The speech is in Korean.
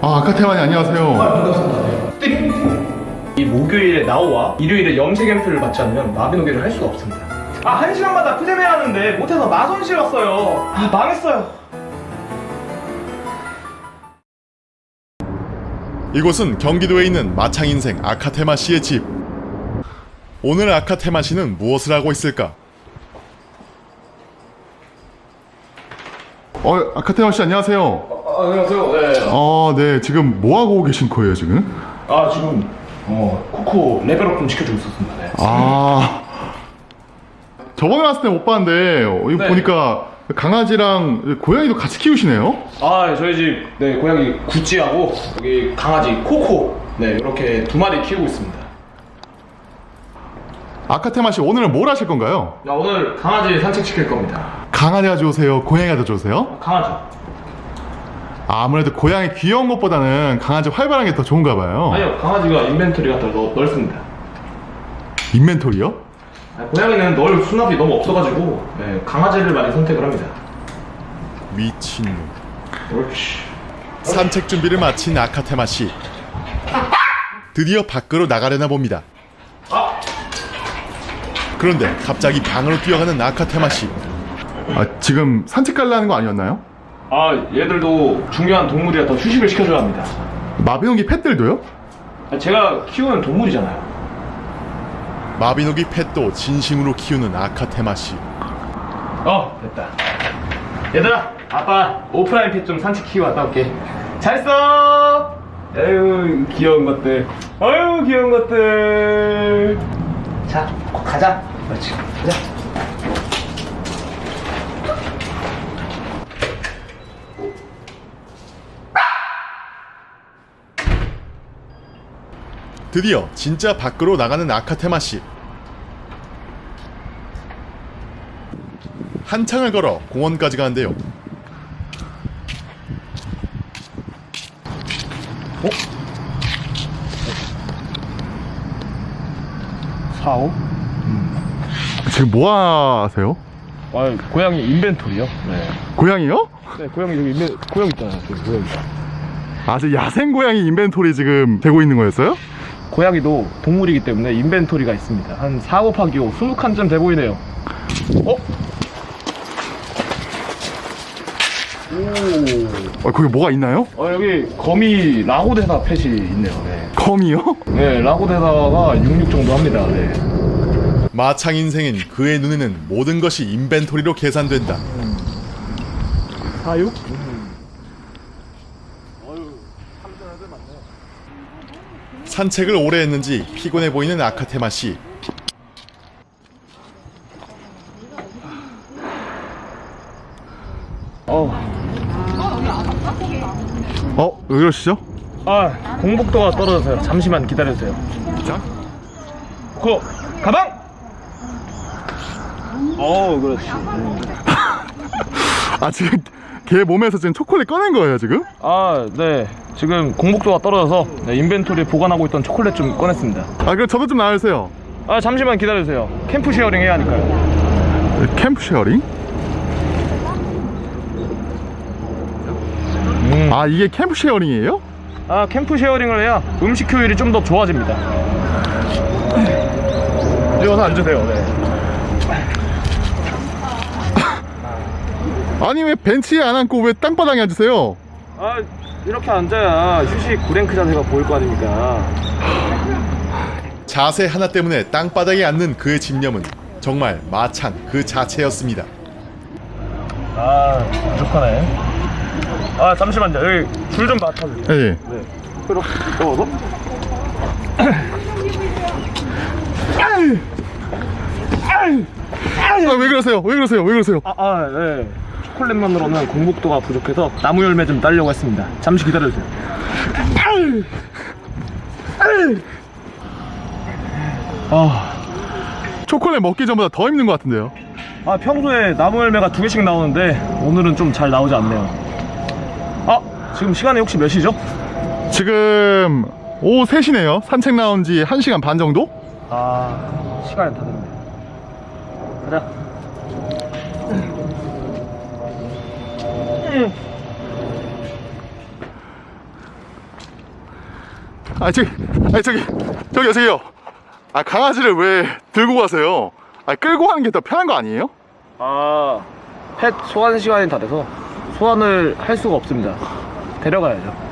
아 카테마니 안녕하세요. 이 목요일에 나오와 일요일에 염색 앰플을 받지 않으면 마비노기를 할 수가 없습니다. 아, 한 시간마다 푸제메 하는데 못해서 마선실 왔어요. 아, 망했어요. 이곳은 경기도에 있는 마창 인생 아카테마 씨의 집. 오늘 아카테마 씨는 무엇을 하고 있을까? 어, 아카테마 씨 안녕하세요. 아, 안녕하세요. 네. 어, 네. 지금 뭐 하고 계신 거예요, 지금? 아, 지금 어, 코코 레벨업 좀 시켜주고 있었습니다. 네. 아. 저번에 왔을 때 못 봤는데 어, 이거 네. 보니까 강아지랑 고양이도 같이 키우시네요. 아, 저희 집 네, 고양이 구찌하고 여기 강아지 코코 네, 이렇게 두 마리 키우고 있습니다. 아카테마 씨 오늘은 뭘 하실 건가요? 나 오늘 강아지 산책시킬 겁니다. 강아지가 좋으세요? 고양이가 더 좋으세요? 강아지. 아무래도 고양이 귀여운 것보다는 강아지 활발한 게 더 좋은가 봐요. 아니요, 강아지가 인벤토리가 더 넓- 넓습니다. 인벤토리요? 아, 고양이는 넣을 수납이 너무 없어가지고 네, 강아지를 많이 선택을 합니다. 미친놈. 옳지. 산책 준비를 마친 아카테마 씨. 드디어 밖으로 나가려나 봅니다. 아! 그런데 갑자기 방으로 뛰어가는 아카테마 씨. 아, 지금 산책 가려는 거 아니었나요? 아 얘들도 중요한 동물이라 더 휴식을 시켜줘야 합니다. 마비노기 펫들도요? 아, 제가 키우는 동물이잖아요. 마비노기 펫도 진심으로 키우는 아카테마 씨. 어 됐다. 얘들아 아빠 오프라인 펫 좀 산책시키고 갔다 올게. 잘 써. 아유 귀여운 것들. 아유 귀여운 것들. 자 가자. 그렇지 가자. 드디어 진짜 밖으로 나가는 아카테마 씨. 한창을 걸어 공원까지 가는데요. 어? 사오. 지금 뭐 하세요? 아 고양이 인벤토리요? 네. 고양이요? 네 고양이 여기 인벤 고양이 있잖아요. 저기 고양이. 아, 저 야생 고양이 인벤토리 지금 되고 있는 거였어요? 고양이도 동물이기 때문에 인벤토리가 있습니다. 한 4, 5파기 5, 20칸쯤 돼 보이네요. 어? 어, 거기 뭐가 있나요? 어, 여기 거미 라고데사 펫이 있네요. 네. 컴이요? 네, 라고데사가 66 정도 합니다. 네. 마창 인생인 그의 눈에는 모든 것이 인벤토리로 계산된다. 46? 산책을 오래 했는지 피곤해 보이는 아카테마 씨. 어. 어, 왜 그러시죠? 아, 공복도가 떨어져서요. 잠시만 기다려주세요. 자, 그 가방! 어, 그렇지. 아 지금 걔 몸에서 지금 초콜릿 꺼낸 거예요 지금? 아, 네. 지금 공복도가 떨어져서 네, inventory에 보관하고 있던 초콜릿 좀 꺼냈습니다. 아 그럼 저도 좀 나와주세요. 아, 잠시만 기다려주세요. camp sharing 해야 하니까요. Camp sharing? 음. 아 이게 캠프 sharing이에요? 아 캠프 sharing을 해야 음식 효율이 좀 더 좋아집니다 여기 와서 앉으세요 네. 아니 왜 벤치에 안 앉고 왜 땅바닥에 앉으세요? 아 이렇게 앉아야 휴식 9랭크 자세가 보일 거 아닙니까 자세 하나 때문에 땅바닥에 앉는 그의 집념은 정말 마창 그 자체였습니다. 아 부족하네 아 잠시만요 여기 줄 좀 맡아주세요 예, 예. 네 이렇게 넣어서 아, 왜 그러세요? 왜 그러세요? 왜 그러세요? 아네 초콜릿만으로는 공복도가 부족해서 나무 열매 좀 따려고 했습니다 잠시 기다려주세요 아 초콜릿 먹기 전보다 더 힘든 것 같은데요. 아 평소에 나무 열매가 두 개씩 나오는데 오늘은 좀 잘 나오지 않네요 아 지금 시간이 혹시 몇 시죠? 지금 오후 3시네요. 산책 나온 지 1시간 반 정도? 아 시간이 다 됐네 가자 아 저기 아니 저기 저기요 저기요 아 강아지를 왜 들고 가세요 아 끌고 가는 게 더 편한 거 아니에요? 아, 펫 소환 시간이 다 돼서 소환을 할 수가 없습니다. 데려가야죠.